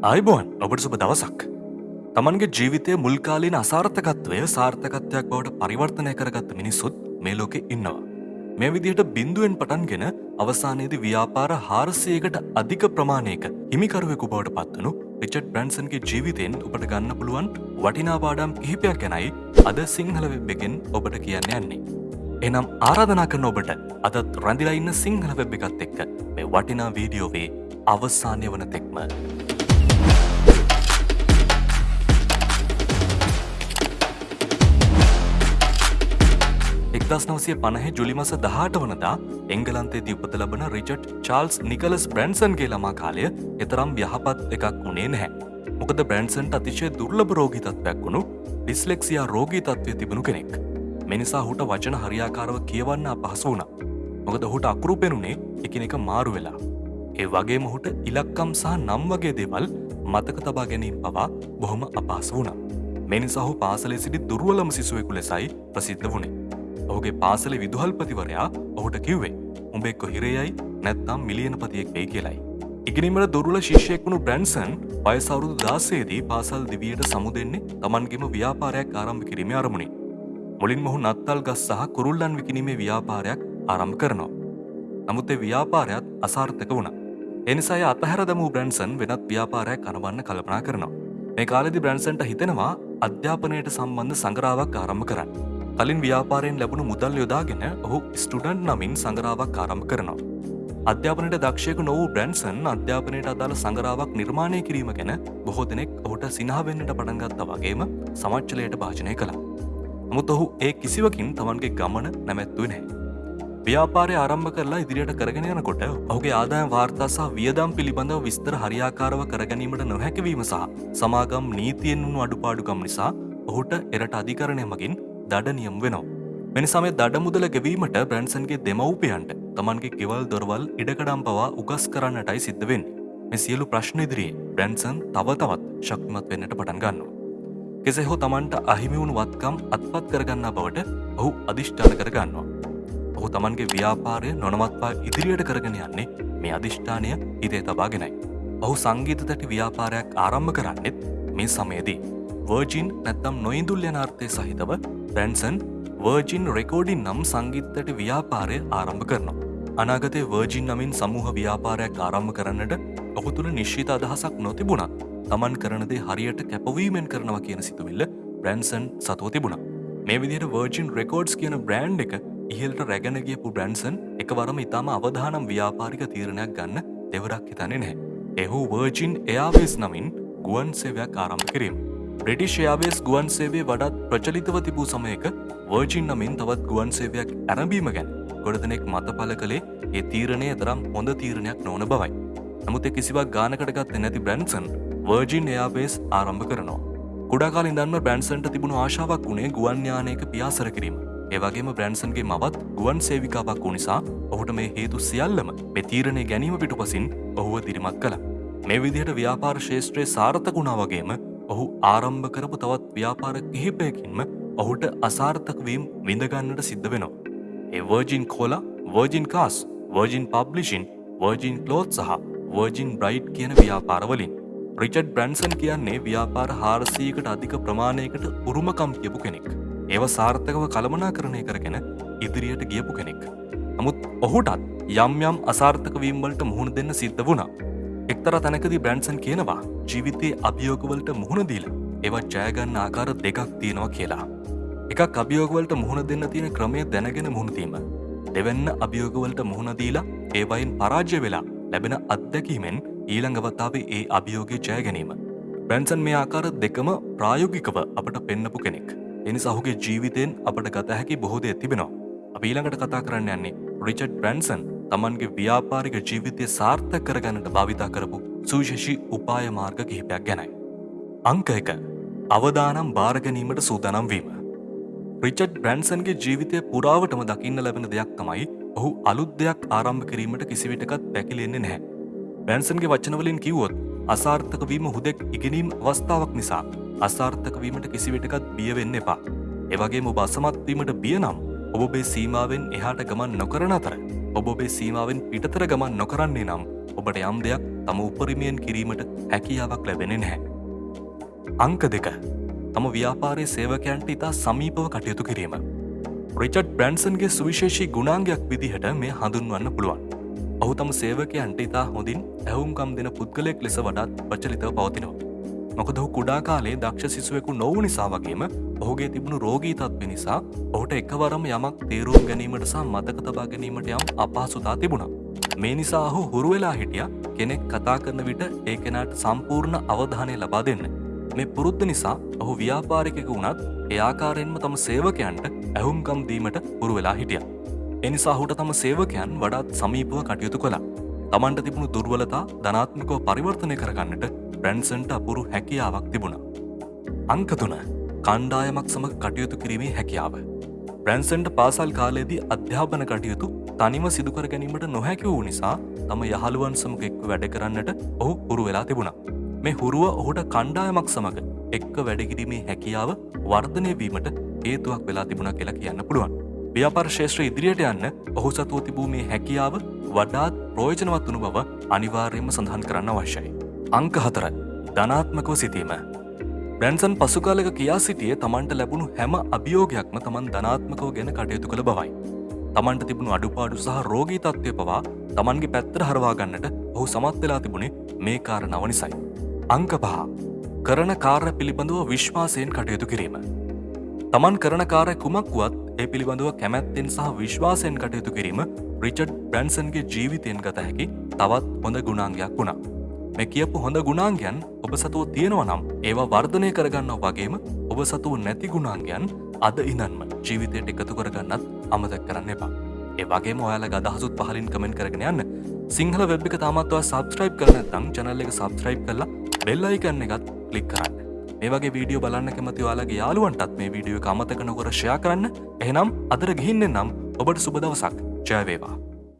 අයිබෝන් ඔබට සුබ දවසක්. තමන්ගේ ජීවිතය මුල්කාලීන අසාර්ථකත්වය සාර්ථකත්වයක් බවට පරිවර්තනය කරගත්ත මිනිස්සුත් මේ ලෝකෙ ඉන්නවා. මේ විදිහට බින්දුවෙන් පටන්ගෙන අවසානයේදී ව්‍යාපාර හාරසයකට අධික ප්‍රමාණයක හිමිකරුවෙකු බවට පත්වනු රිචඩ් බ්‍රන්සන්ගේ ජීවිතයෙන් ඔබට ගන්න පුළුවන් වටිනා පාඩම් කිහිපයක් ගැනයි අද සිංහල වෙබ් එකෙන් ඔබට කියන්න යන්නේ. එනම් ආරාධනා කරන ඔබට අදත් රැඳිලා ඉන්න සිංහල වෙබ් එකත් එක්ක මේ වටිනා වීඩියෝවේ අවසානය වන තෙක්ම එක්දස් නවසය පණහ ජුලි මස දහට වනදා එංගලන්තේදී උපත ලබන රිචට් චාල්ස් නිකලස් බ්‍රන්සන්ගේ ළමා කාලය එතරම් යහපත් එකක් වුණේ නැහැ. මොකද බ්‍රන්සන්ට අතිශය දුර්ලභ රෝගී තත්ත්වයක් වුණු ඩිස්ලෙක්සියා රෝගී තත්ත්වය තිබුණු කෙනෙක්. මෙනිසා හුට වචන හරියාකාරව කියවන්න අපහසු වුණ. මොකද හුට අකුරු පෙනුනේ එකිනෙක මාරු වෙලා. ඒ වගේ මොහුට ඉලක්කම් සහ නම් වගේ දේවල් මතක තබා ගැනීම පවා බොහොම අපහසු වුණ. මෙනිසාහු පාසලේ සිටි දුර්වලම සිසුවෙකු ලෙසයි ප්‍රසිද්ධ වුණේ. ඔහුගේ පාසල විදුහල්පතිවරයා ඔහුට කිව්වේ උඹෙක්කො හිරයයි නැත්නම් මිලියනපතියෙක් වෙයි කියලයි. ඉගෙනීමට දුර්වල ශිෂ්‍යයෙක් වුණු බ්‍රැන්සන් පයසවරුදු දාසේදී පාසල් දිවියට සමුදෙන්නේ තමන්ගෙම ව්‍යාපාරයක් ආරම්භ කිරීම අරමුණේ. මුලින් මොහු නත්තල් ගස් සහ කුරුල්ලන් විකිනීමේ ව්‍යාපාරයක් ආරම්භ කරනවා. නමුත් ඒ ව්‍යාපාරයත් අසාර්ථක වුණා. එනිසා අතහැර දමූ බ්‍රන්සන් වෙනත් ව්‍යාපාරයක් කනවන්න කල්පනා කරනවා. මේ කාලෙදි බ්‍රන්සන්ට හිතෙනවා අධ්‍යාපනයට සම්බන්ධ සංග්‍රාවක් ආරම්භ කරන්න. කලින් ව්‍යාපාරයෙන් ලැබුණු මුදල් යොදාගෙන ඔහු ස්ටුඩන්් නමින් සංගරාවක් ආරම්භ කරනවා. අධ්‍යාපනයට දක්ෂයක නොවූ බ්‍රන්සන් අධ්‍යාපනයට අදාළ සංගරාවක් නිර්මාණය කිරීම ගැන බොහෝ දෙනෙක් ඔහුට සිනහවෙන්නට පටන්ගත්ත වගේම සමච්චලයට භාජනය කළා. නමුත් ඔහු ඒ කිසිවකින් තමන්ගේ ගමන නැමැත්තුව නැහැ. ව්‍යාපාරය ආරම්භ කරලා ඉදිරියට කරගෙන යනකොට ඔහුගේ ආදායම් වාර්තා සහ වියදම් පිළිබඳව විස්තර හරියාකාරව කරගැනීමට නොහැකිවීම සහ සමාගම් නීතියෙන් වුණු අඩුපාඩුකම් නිසා ඔහුට එරට අධිකරණය මගින් දඩනියම් වෙනවා. මෙනිසාමේ දඩ මුදල ගෙවීමට බ්‍රන්සන්ගේ දෙමව්පියන්ට තමන්ගේ ගෙවල් දොරවල් ඉඩකඩම් පවා උගස් කරන්නටයි සිද්ධ වෙන්නේ. මේ සියලු ප්‍රශ්න ඉදිරියේ බ්‍රැන්සන් තව තවත් ශක්තිමත් වෙන්නට පටන් ගන්නවා. කෙසේ හෝ තමන්ට අහිමිවුණු වත්කම් අත්පත් කරගන්නා බවට ඔහු අධිෂ්ඨාන කරගන්නවා. ඔහු තමන්ගේ ව්‍යාපාරය නොනවත්වා ඉදිරියට කරගෙන යන්නේ මේ අධිෂ්ඨානය හිතේ තබාගෙනයි. ඔහු සංගීත තැටි ව්‍යාපාරයක් ආරම්භ කරන්නෙත් මේ සමයේදී. වර්ජින් නැත්තම් නොයිදුල් යනාර්ථය සහිතව බැන්සන් වර්ජින් රෙකෝඩින් නම් සංගීතට ව්‍යාපාරය ආරම්භ කරනවා. අනාගතය වර්ජින් නමින් සමූහ ව්‍යාපාරයක් ආරම්භ කරන්නට ඔහු තුළ නිශ්චිත අදහසක් නොතිබුණත් තමන් කරනදේ හරියට කැපවීමෙන් කරනවා කියන සිතුවිල්ල බ්‍රන්සන් සතුව තිබුණා. මේ විදියට වර්ජින් රෙකෝඩ්ස් කියන බ්‍රෑන්් එක ඉහල්ට රැගෙන ගියපු බ්‍රන්සන් එකවරම ඉතාම අවධානම් ව්‍යාපාරික තීරණයක් ගන්න දෙවරක් හිතන්නේ නැහැ. එහු වර්ජින් එයාවේස් නමින් ගුවන් සේවයක් ආරම්භ කිරීම. බ්‍රටිෂ් යාවේස් ගුවන් සේවේ වඩත් ප්‍රචලිතව තිබූ සමයක වර්ජින් නමින් තවත් ගුවන් සේවයක් ඇරඹීම ගැන ගොඩදනෙක් මත පල කළේ ඒ තීරණය තරම් හොඳ තීරණයක් නොවන බවයි. නමුත් කිසිවක් ගානකට ගත්ත නැති බ්‍රන්සන් වර්ජින් එයාබේස් ආරම්භ කරනවා. කුඩාකාල ඉදන්න බ්‍රන්සන්ට තිබුණු ආශාවක් වුණේ ගුවන්්‍යානයක පියාසර කිරීම. ඒවගේම බ්‍රන්සන්ගේ මවත් ගුවන් සේවිකාවක් වූ නිසා ඔහුට මේ හේතු සියල්ලම මෙ තීරණය ගැනීම පිටු පසින් ඔහුව දිරිමත් කළ. මේ විදිහට ව්‍යාපාර ශේෂත්‍රය සාර්ථකුණා වගේම ඔහු ආරම්භ කරපු තවත් ව්‍යාපාර කිහිපයකින්ම ඔහුට අසාර්ථකවීම් විඳගන්නට සිද්ධ වෙනවා. ඒ Virgin Cola Virgin Cars Virgin Publication Virgin Clothes සහ වර්ජින් බ්‍රයිට් කියන ව්‍යාපාරවලින් රිචඩ් බ්‍රන්සන් කියන්නේ ව්‍යාපාර හාරසීකට අධික ප්‍රමාණයකට උරුමකම් කියපු කෙනෙක්. ඒව සාර්ථකව කළමනා කරණය කරගෙන ඉදිරියට ගියපු කෙනෙක්. නමුත් ඔහුටත් යම් යම් අසාර්ථකවීම්වලට මුහුණ දෙන්න සිද්ධ වුණා. එක්තර තැනකදී බ්‍රන්සන් කියනවා ජීවිතයේ අභියෝගවලට මුහුණදීල ඒවත් ජයගන්න ආකාර දෙකක් තියෙනවා කියලා. එකක් අභියෝගවලට මුහුණ දෙන්න තියෙන ක්‍රමය දැනගෙන මුහුණතීම. දෙවන්න අභියෝගවලට මුහුණදීලා ඒවයින් පරාජ්‍ය වෙලා ලැබෙන අත්දැකීමෙන් ඊළඟවතාවේ ඒ අභියෝගය ජය ගැනීම. බැන්සන් මේ ආකාර දෙකම ප්‍රායෝගිකව අපට පෙන්නපු කෙනෙක්. එනි සහුගේ ජීවිතයෙන් අපට ගත හැකි බොහෝදය තිබෙනවා. අප ඊළඟට කතා කරන්න යන්නේ රිචඩ් බ්‍රන්සන් තමන්ගේ ව්‍යාපාරික ජීවිතය සාර්ථ කරගන්නට භාවිතා කරපු සූශෂි උපාය මාර්ග කිහිපයක් ගැනයි. අංක එක අවදානම් භාරගැනීමට සූදනම් වීම. රිචඩ් බ්‍රන්සන්ගේ ජීවිතය පුරාවටම දකින්න ලැබෙන දෙයක් තමයි ඔහු අලුත් දෙයක් ආරම්භ කිරීමට කිසිවිටකත් පැකිලෙන්නේ නැහැ. බැන්සන්ගේ වචනවලින් කිව්වොත් අසාර්ථකවීම හුදෙක් ඉගෙනීම් අවස්ථාවක් නිසා අසාර්ථකවීමට කිසිවිටකත් බියවෙන්න එපා. එවගේ ඔබ අසමත්වීමට බියනම් ඔබේ සීමාවෙන් එහාට ගමන් නොකරන අතර ඔබේ සීමාවෙන් පිටතර ගමන් නොකරන්නේ නම් ඔබට යම් දෙයක් තම උපරිමයෙන් කිරීමට හැකියාවක් ලැබෙන නැහැ. අංක දෙක තම ව්‍යාපාරය සේවකයන්ට ඉතා සමීපව කටයුතු කිරීම. රිචඩ් බ්‍රන්සන්ගේ සුවිශේෂී ගුණාංගයක් විදිහට මේ හඳුන්වන්න පුළුවන්. ඔහු තම සේවකයන්ට ඉතා හොඳින් ඇවුම්කම් දෙන පුද්ගලයෙක් ලෙස වඩාත් ප්‍රචලිතව පවතිනවා. මොකද ඔහු කුඩා කාලේ දක්ෂ සිසුවෙකු නොවු නිසා වගේම ඔහුගේ තිබුණු රෝගී තත්ත්ව නිසා ඔහුට එකවරම යමක් තේරුම් ගැනීමට සහ මතක තබා ගැනීමට යම් අපහසුතා තිබුණා. මේ නිසා ඔහු හුරු වෙලා හිටිය කෙනෙක් කතා කරන විට ඒ කෙනාට සම්පූර්ණ අවධානය ලබා දෙන්න. මේ පුරුද්ධ නිසා ඔහු ව්‍යාපාරිකෙකු වුණත් ඒ ආකාරයෙන්ම තම සේවකයන්ට ඇහුම්කම් දීමට හුරු වෙලා හිටිය. එනිසා හුට තම සේවකයන් වඩාත් සමීපව කටයුතු කළා. තමන්ට තිබුණු දුර්වලතා ධනාත්මිකව පරිවර්තනය කරගන්නට බ්‍රැන්සන්ට අපුරු හැකියාවක් තිබුණා. අංකතුන කණ්ඩායමක් සමඟ කටයුතු කිරීමේ හැකියාව. බ්‍රැන්සන්ට පාසල් කාලයේදී අධ්‍යාපන කටයුතු තනිම සිදුකර ගැනීමට නොහැකි වූ නිසා තම යහළුවන් සමඟ එක්ව වැඩ කරන්නට ඔහු හුරු වෙලා තිබුණා. මේ හුරුව ඔහුට කණ්ඩායමක් සමඟ එක්ක වැඩකිරීමේ හැකියාව වර්ධනය වීමට හේතුවක් වෙලා තිබුණ කියලා කියන්න පුළුවන්. ව්‍යාපාර ශේෂත්‍ර ඉදිරියට යන්න ඔහු සතුව තිබූ මේ හැකියාව වඩාත් ප්‍රෝජනවත් වනු බව අනිවාර්යයෙන්ම සඳහන් කරන්න අවශ්‍යයි. අංක හතර ධනාත්මකව සිතීම. බ්‍රැන්සන් පසුකාලක කියා සිටියේ තමන්ට ලැබුණු හැම අභියෝගයක්ම තමන් ධනාත්මකව ගැන කටයුතු කළ බවයි. තමන්ට තිබුණු අඩුපාඩු සහ රෝගී තත්ත්වය පවා තමන්ගේ පැත්තර හරවාගන්නට ඔහු සමත් වෙලා තිබුණේ මේ කාරණාව නිසයි. අංක පහ කරන කාර්ය පිළිබඳව විශ්වාසයෙන් කටයුතු කිරීම. තමන් කරන කාරය කුමක් වුවත් ඒ පිළිබඳව කැමැත්තෙන් සහ විශ්වාසයෙන් කටයුතු කිරීම රිචඩ් බ්‍රන්සන්ගේ ජීවිතයෙන් ගත හැකි තවත් හොඳ ගුණාංගයක් වුණා. මේ කියපු හොඳ ගුණාංගයන් ඔබ සතුව තියෙනව නම් ඒවා වර්ධනය කරගන්න වගේම ඔබ සතුව නැති ගුණාංගයන් අද ඉනන්ම ජීවිතයට එකතු කරගන්නත් අමතක් කරන්න එපා. ඒ වගේම ඔයාලා අදහසුත් පහලින් කමෙන්ට් කරගෙන යන්න. සිංහල වෙබ් එක තාමත්ව සබස්ක්‍රයිබ් කරන නැත්නම් channel එක සබස්ක්‍රයිබ් කරලා බෙල් අයිකන් එකත් ක්ලික් කරන්න. මේ වගේ වීඩියෝ බලන්න කැමති ඔයාලගේ යාළුවන්ටත් මේ වීඩියෝ එක අමතක නොකර ෂෙයා කරන්න. එහෙනම් අදට ගිහින් එන්නම් ඔබට සුබ දවසක්. ජය වේවා.